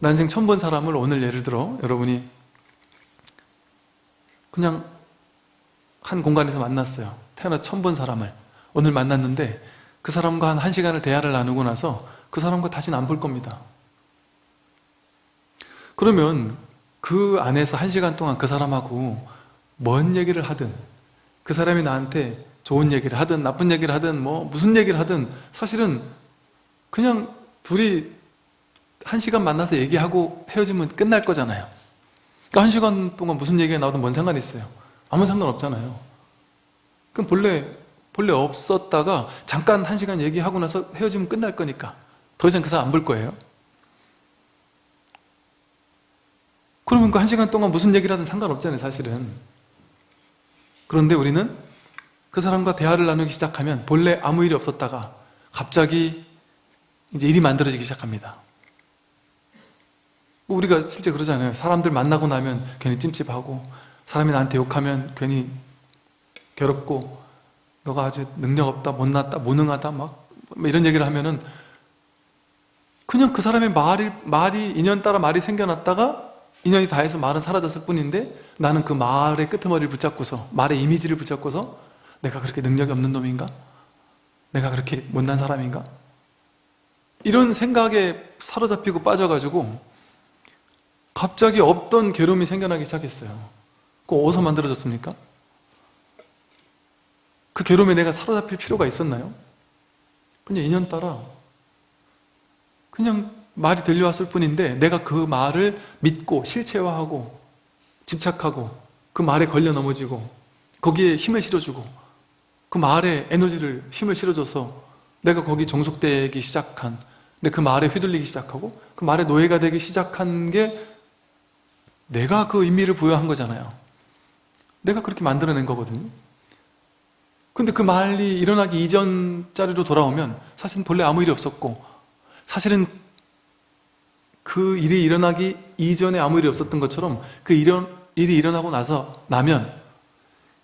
난생 처음 본 사람을 오늘 예를 들어 여러분이 그냥 한 공간에서 만났어요. 태어나 처음 본 사람을. 오늘 만났는데 그 사람과 한 1시간을 대화를 나누고 나서 그 사람과 다시는 안 볼 겁니다. 그러면 그 안에서 1시간 동안 그 사람하고 뭔 얘기를 하든 그 사람이 나한테 좋은 얘기를 하든 나쁜 얘기를 하든 뭐 무슨 얘기를 하든 사실은 그냥 둘이 한 시간 만나서 얘기하고 헤어지면 끝날 거잖아요. 그러니까 한 시간 동안 무슨 얘기가 나오든 뭔 상관이 있어요? 아무 상관없잖아요. 그럼 본래 본래 없었다가 잠깐 한 시간 얘기하고 나서 헤어지면 끝날 거니까. 더 이상 그 사람 안 볼 거예요. 그러면 그 한 시간 동안 무슨 얘기를 하든 상관없잖아요 사실은. 그런데 우리는 그 사람과 대화를 나누기 시작하면 본래 아무 일이 없었다가 갑자기 이제 일이 만들어지기 시작합니다 우리가 실제 그러잖아요 사람들 만나고 나면 괜히 찜찜하고 사람이 나한테 욕하면 괜히 괴롭고 너가 아주 능력 없다 못났다 무능하다 막 이런 얘기를 하면은 그냥 그 사람의 말이, 말이 인연 따라 말이 생겨났다가 인연이 다해서 말은 사라졌을 뿐인데 나는 그 말의 끄트머리를 붙잡고서 말의 이미지를 붙잡고서 내가 그렇게 능력이 없는 놈인가? 내가 그렇게 못난 사람인가? 이런 생각에 사로잡히고 빠져가지고 갑자기 없던 괴로움이 생겨나기 시작했어요 그거 어디서 만들어졌습니까? 그 괴로움에 내가 사로잡힐 필요가 있었나요? 그냥 인연 따라 그냥 말이 들려왔을 뿐인데 내가 그 말을 믿고 실체화하고 집착하고 그 말에 걸려 넘어지고 거기에 힘을 실어주고 그 말에 에너지를 힘을 실어줘서 내가 거기 종속되기 시작한 근데 그 말에 휘둘리기 시작하고 그 말에 노예가 되기 시작한 게 내가 그 의미를 부여한 거잖아요. 내가 그렇게 만들어낸 거거든요. 근데 그 말이 일어나기 이전 자리로 돌아오면 사실은 본래 아무 일이 없었고 사실은 그 일이 일어나기 이전에 아무 일이 없었던 것처럼 그 일은, 일이 일어나고 나서 나면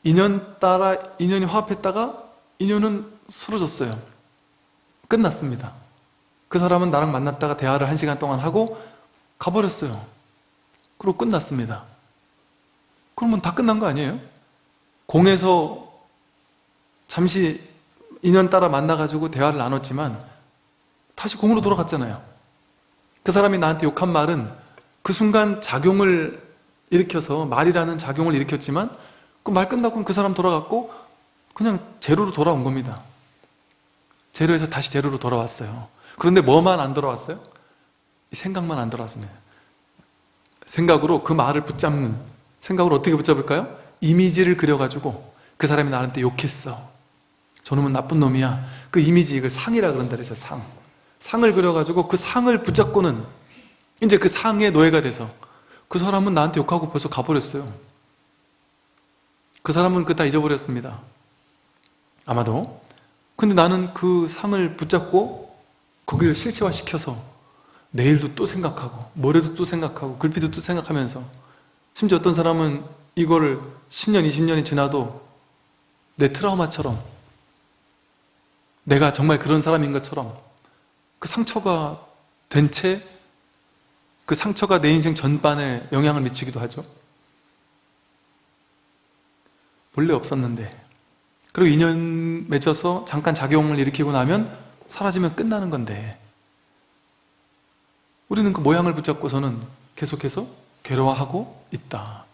인연 따라 인연이 화합했다가 인연은 쓰러졌어요. 끝났습니다. 그 사람은 나랑 만났다가 대화를 한 시간 동안 하고 가버렸어요 그리고 끝났습니다. 그러면 다 끝난 거 아니에요? 공에서 잠시 인연 따라 만나가지고 대화를 나눴지만 다시 공으로 돌아갔잖아요. 그 사람이 나한테 욕한 말은 그 순간 작용을 일으켜서 말이라는 작용을 일으켰지만 그 말 끝나고 그 사람 돌아갔고 그냥 제로로 돌아온 겁니다. 제로에서 다시 제로로 돌아왔어요. 그런데 뭐만 안 돌아왔어요? 생각만 안 돌아왔습니다 생각으로 그 말을 붙잡는 생각으로 어떻게 붙잡을까요? 이미지를 그려가지고 그 사람이 나한테 욕했어. 저놈은 나쁜 놈이야. 그 이미지 이걸 상이라 그런다 그래서 상. 상을 그려가지고 그 상을 붙잡고는 이제 그 상의 노예가 돼서 그 사람은 나한테 욕하고 벌써 가버렸어요. 그 사람은 그 다 잊어버렸습니다. 아마도. 근데 나는 그 상을 붙잡고 거기를 실체화시켜서 내일도 또 생각하고 모레도 또 생각하고 글피도 또 생각하면서 심지어 어떤 사람은 이거를 10년, 20년이 지나도 내 트라우마처럼 내가 정말 그런 사람인 것처럼 그 상처가 된 채 그 상처가 내 인생 전반에 영향을 미치기도 하죠. 원래 없었는데. 그리고 인연 맺어서 잠깐 작용을 일으키고 나면 사라지면 끝나는 건데 우리는 그 모양을 붙잡고서는 계속해서 괴로워하고 있다.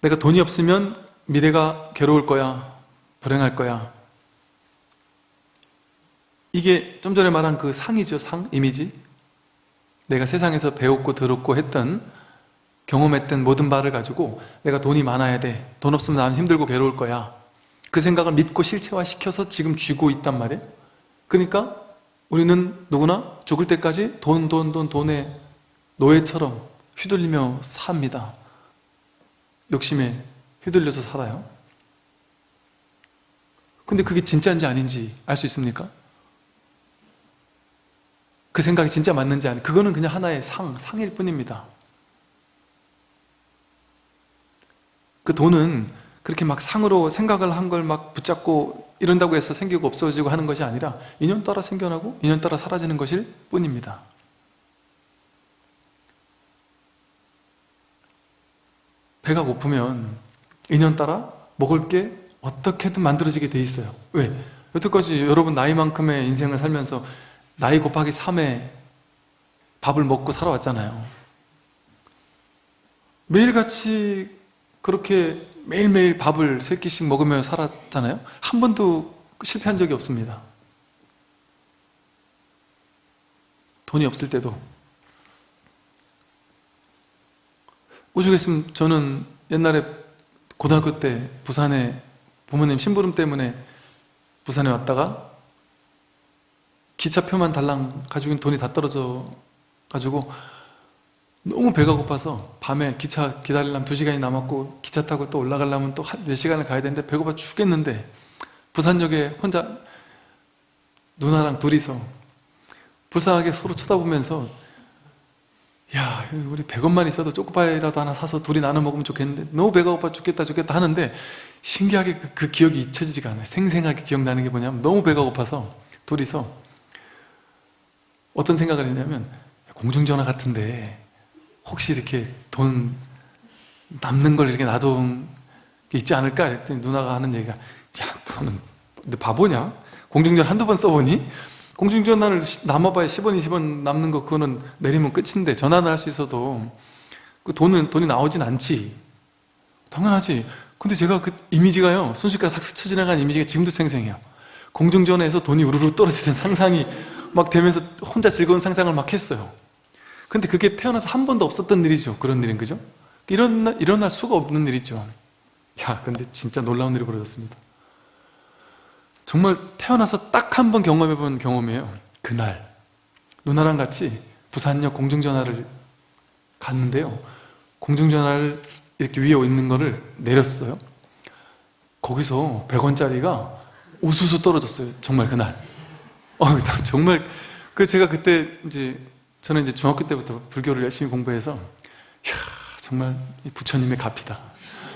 내가 돈이 없으면 미래가 괴로울 거야 불행할 거야. 이게 좀 전에 말한 그 상이죠 상 이미지? 내가 세상에서 배웠고 들었고 했던 경험했던 모든 바를 가지고 내가 돈이 많아야 돼돈 없으면 나는 힘들고 괴로울 거야. 그 생각을 믿고 실체화시켜서 지금 쥐고 있단 말이에요 그러니까 우리는 누구나 죽을 때까지 돈, 돈, 돈, 돈의 노예처럼 휘둘리며 삽니다. 욕심에 휘둘려서 살아요. 근데 그게 진짜인지 아닌지 알 수 있습니까? 그 생각이 진짜 맞는지 아니 그거는 그냥 하나의 상, 상일 뿐입니다. 그 돈은 그렇게 막 상으로 생각을 한 걸 막 붙잡고 이런다고 해서 생기고 없어지고 하는 것이 아니라 인연 따라 생겨나고 인연 따라 사라지는 것일 뿐입니다. 배가 고프면 인연 따라 먹을 게 어떻게든 만들어지게 돼 있어요. 왜? 여태까지 여러분 나이만큼의 인생을 살면서 나이 곱하기 3에 밥을 먹고 살아왔잖아요. 매일같이 그렇게 매일매일 밥을 세 끼씩 먹으며 살았잖아요. 한 번도 실패한 적이 없습니다. 돈이 없을 때도. 오죽했으면 저는 옛날에 고등학교 때 부산에 부모님 심부름 때문에 부산에 왔다가 기차표만 달랑 가지고 돈이 다 떨어져 가지고 너무 배가 고파서 밤에 기차 기다리려면 두 시간이 남았고 기차 타고 또 올라가려면 또 몇 시간을 가야 되는데 배고파 죽겠는데 부산역에 혼자 누나랑 둘이서 불쌍하게 서로 쳐다보면서 야 우리 100원만 있어도 초코파이라도 하나 사서 둘이 나눠 먹으면 좋겠는데 너무 배가 고파 죽겠다 죽겠다 하는데 신기하게 그, 그 기억이 잊혀지지가 않아요. 생생하게 기억나는 게 뭐냐면 너무 배가 고파서 둘이서 어떤 생각을 했냐면 공중전화 같은데 혹시 이렇게 돈 남는 걸 이렇게 놔둔 게 있지 않을까? 했더니 누나가 하는 얘기가 야 너는 너 바보냐? 공중전화 한두 번 써보니? 공중전화를 남아봐야 10원 20원 남는 거 그거는 내리면 끝인데 전화는 할 수 있어도 그 돈은 돈이 나오진 않지 당연하지. 근데 제가 그 이미지가요 순식간에 싹 스쳐 지나간 이미지가 지금도 생생해요. 공중전화에서 돈이 우르르 떨어지는 상상이 막 되면서 혼자 즐거운 상상을 막 했어요 근데 그게 태어나서 한 번도 없었던 일이죠. 그런 일은 그죠? 일어나, 일어날 수가 없는 일이죠. 야 근데 진짜 놀라운 일이 벌어졌습니다. 정말 태어나서 딱 한 번 경험해 본 경험이에요. 그날. 누나랑 같이 부산역 공중전화를 갔는데요. 공중전화를 이렇게 위에 있는 거를 내렸어요. 거기서 100원짜리가 우수수 떨어졌어요. 정말 그날. 어, 정말 그 제가 그때 이제 저는 이제 중학교 때부터 불교를 열심히 공부해서 이야, 정말 부처님의 값이다.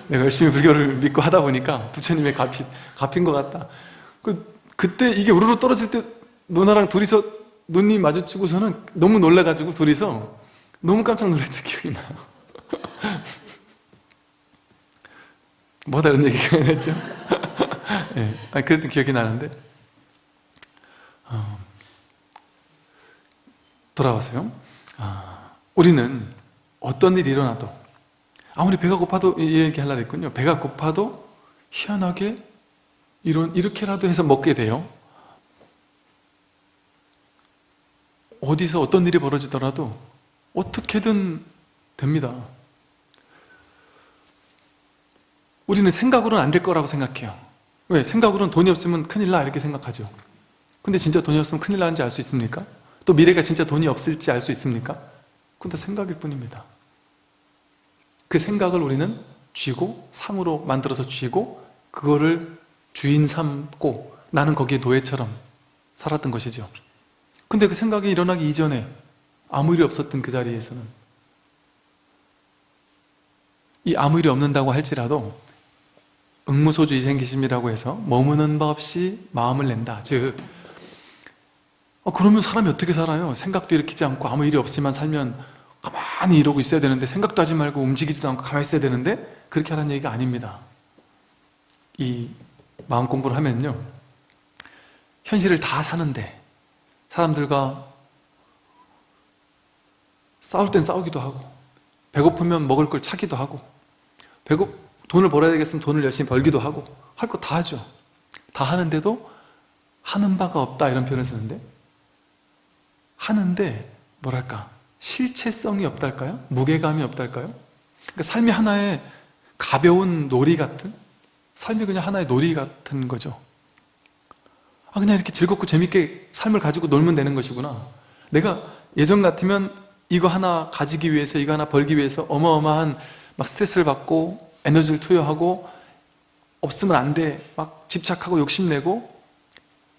내가 열심히 불교를 믿고 하다 보니까 부처님의 값이, 값인 것 같다. 그, 그때 이게 우르르 떨어질 때 누나랑 둘이서 눈이 마주치고서는 너무 놀라가지고 둘이서 너무 깜짝 놀랐던 기억이 나요. 뭐 다른 얘기가 했죠? 네, 아니, 그랬던 기억이 나는데 돌아와서요. 아, 우리는 어떤 일이 일어나도 아무리 배가 고파도 이 얘기 하려고 했군요. 배가 고파도 희한하게 이런, 이렇게라도 해서 먹게 돼요. 어디서 어떤 일이 벌어지더라도 어떻게든 됩니다. 우리는 생각으로는 안 될 거라고 생각해요. 왜? 생각으로는 돈이 없으면 큰일 나 이렇게 생각하죠. 근데 진짜 돈이 없으면 큰일 나는지 알 수 있습니까? 또 미래가 진짜 돈이 없을지 알 수 있습니까? 다 생각일 뿐입니다. 그 생각을 우리는 쥐고 상으로 만들어서 쥐고 그거를 주인 삼고 나는 거기에 노예처럼 살았던 것이죠. 근데 그 생각이 일어나기 이전에 아무 일이 없었던 그 자리에서는 이 아무 일이 없는다고 할지라도 응무소주의 생기심이라고 해서 머무는 바 없이 마음을 낸다. 즉 어, 그러면 사람이 어떻게 살아요? 생각도 일으키지 않고 아무 일이 없이만 살면 가만히 이러고 있어야 되는데 생각도 하지 말고 움직이지도 않고 가만히 있어야 되는데 그렇게 하라는 얘기가 아닙니다. 이 마음 공부를 하면요. 현실을 다 사는데 사람들과 싸울 땐 싸우기도 하고 배고프면 먹을 걸 차기도 하고 배고 돈을 벌어야 되겠으면 돈을 열심히 벌기도 하고 할 거 다 하죠. 다 하는데도 하는 바가 없다 이런 표현을 쓰는데 하는데 뭐랄까 실체성이 없달까요? 무게감이 없달까요? 그러니까 삶이 하나의 가벼운 놀이 같은 삶이 그냥 하나의 놀이 같은 거죠 아 그냥 이렇게 즐겁고 재밌게 삶을 가지고 놀면 되는 것이구나 내가 예전 같으면 이거 하나 가지기 위해서 이거 하나 벌기 위해서 어마어마한 막 스트레스를 받고 에너지를 투여하고 없으면 안돼막 집착하고 욕심내고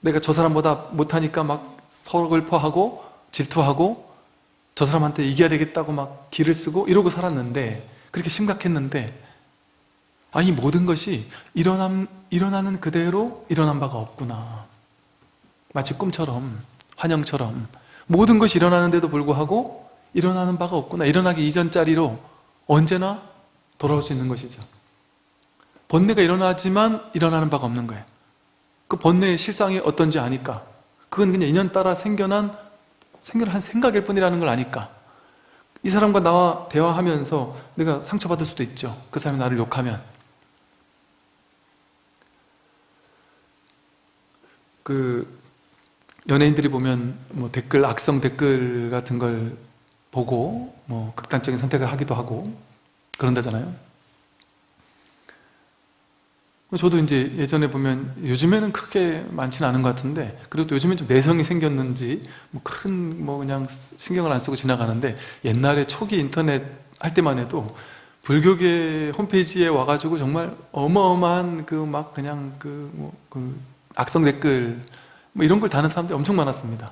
내가 저 사람보다 못하니까 막 서글퍼하고 질투하고 저 사람한테 이겨야 되겠다고 막 기를 쓰고 이러고 살았는데 그렇게 심각했는데 아, 이 모든 것이 일어남, 일어나는 그대로 일어난 바가 없구나. 마치 꿈처럼, 환영처럼 모든 것이 일어나는데도 불구하고 일어나는 바가 없구나. 일어나기 이전 자리로 언제나 돌아올 수 있는 것이죠. 번뇌가 일어나지만 일어나는 바가 없는 거예요. 그 번뇌의 실상이 어떤지 아니까. 그건 그냥 인연 따라 생겨난, 생겨난 생각일 뿐이라는 걸 아니까. 이 사람과 나와 대화하면서 내가 상처받을 수도 있죠. 그 사람이 나를 욕하면. 그 연예인들이 보면 뭐 댓글 악성 댓글 같은 걸 보고 뭐 극단적인 선택을 하기도 하고 그런다잖아요. 저도 이제 예전에 보면 요즘에는 크게 많지는 않은 것 같은데 그래도 요즘엔 좀 내성이 생겼는지 뭐큰뭐 그냥 신경을 안 쓰고 지나가는데 옛날에 초기 인터넷 할 때만 해도 불교계 홈페이지에 와가지고 정말 어마어마한 그 막 그냥 그, 뭐, 그 악성 댓글 뭐 이런 걸 다는 사람들이 엄청 많았습니다.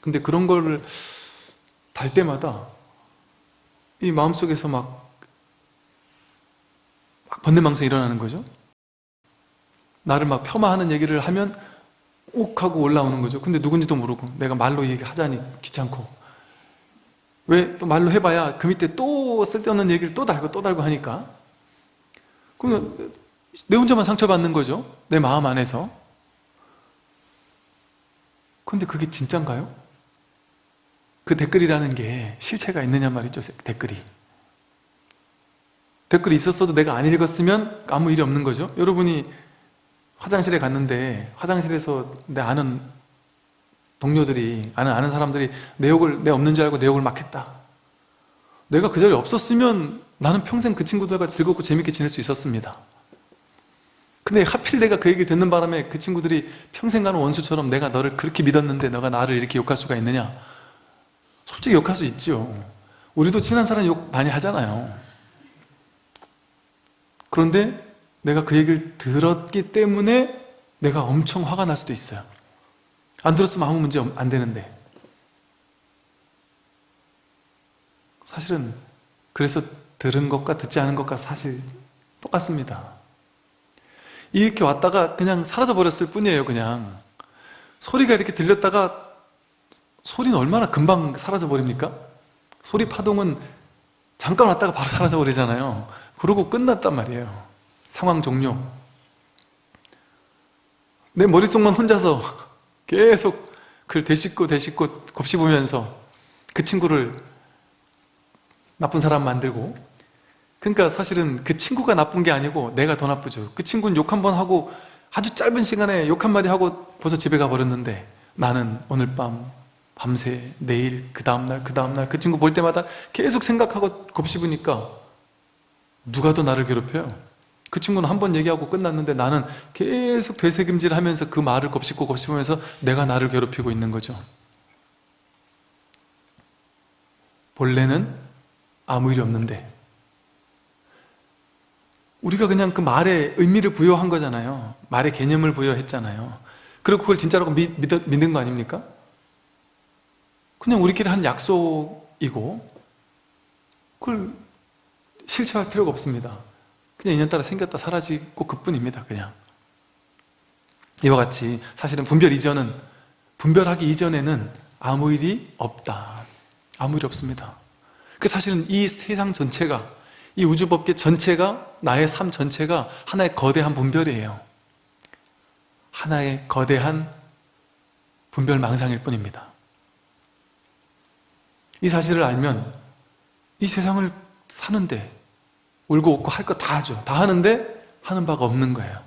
근데 그런 걸달 때마다 이 마음속에서 막, 막 번뇌망상이 일어나는 거죠. 나를 막 폄하하는 얘기를 하면 욱 하고 올라오는 거죠. 근데 누군지도 모르고 내가 말로 얘기하자니 귀찮고 왜 또 말로 해봐야 그 밑에 또 쓸데없는 얘기를 또 달고 또 달고 하니까 그러면 내 혼자만 상처받는 거죠. 내 마음 안에서 근데 그게 진짠가요? 그 댓글이라는 게 실체가 있느냐 말이죠 댓글이 댓글이 있었어도 내가 안 읽었으면 아무 일이 없는 거죠 여러분이 화장실에 갔는데 화장실에서 내 아는 동료들이 아는 아는 사람들이 내 욕을 내 없는 줄 알고 내 욕을 막 했다. 내가 그 자리에 없었으면 나는 평생 그 친구들과 즐겁고 재밌게 지낼 수 있었습니다. 근데 하필 내가 그 얘기 듣는 바람에 그 친구들이 평생 가는 원수처럼 내가 너를 그렇게 믿었는데 너가 나를 이렇게 욕할 수가 있느냐? 솔직히 욕할 수 있죠 우리도 친한 사람 욕 많이 하잖아요. 그런데 내가 그 얘기를 들었기 때문에 내가 엄청 화가 날 수도 있어요. 안 들었으면 아무 문제 안 되는데. 사실은 그래서 들은 것과 듣지 않은 것과 사실 똑같습니다. 이렇게 왔다가 그냥 사라져 버렸을 뿐이에요 그냥. 소리가 이렇게 들렸다가 소리는 얼마나 금방 사라져 버립니까? 소리 파동은 잠깐 왔다가 바로 사라져 버리잖아요. 그러고 끝났단 말이에요 상황 종료. 내 머릿속만 혼자서 계속 그걸 되씹고 되씹고 곱씹으면서 그 친구를 나쁜 사람 만들고. 그러니까 사실은 그 친구가 나쁜 게 아니고 내가 더 나쁘죠. 그 친구는 욕 한 번 하고 아주 짧은 시간에 욕 한마디 하고 벌써 집에 가버렸는데 나는 오늘 밤 밤새 내일 그 다음날 그 다음날 그 친구 볼 때마다 계속 생각하고 곱씹으니까 누가 더 나를 괴롭혀요? 그 친구는 한 번 얘기하고 끝났는데 나는 계속 되새김질 하면서 그 말을 곱씹고 곱씹으면서 내가 나를 괴롭히고 있는 거죠. 본래는 아무 일이 없는데 우리가 그냥 그 말에 의미를 부여한 거잖아요. 말에 개념을 부여했잖아요. 그리고 그걸 진짜라고 믿, 믿, 믿는 거 아닙니까? 그냥 우리끼리 한 약속이고 그걸 실체할 필요가 없습니다 그냥 인연 따라 생겼다 사라지고 그뿐입니다 그냥. 이와 같이 사실은 분별 이전은 분별하기 이전에는 아무 일이 없다. 아무 일이 없습니다. 그 사실은 이 세상 전체가 이 우주법계 전체가 나의 삶 전체가 하나의 거대한 분별이에요. 하나의 거대한 분별 망상일 뿐입니다. 이 사실을 알면 이 세상을 사는데 울고 웃고 할 거 다 하죠. 다 하는데 하는 바가 없는 거예요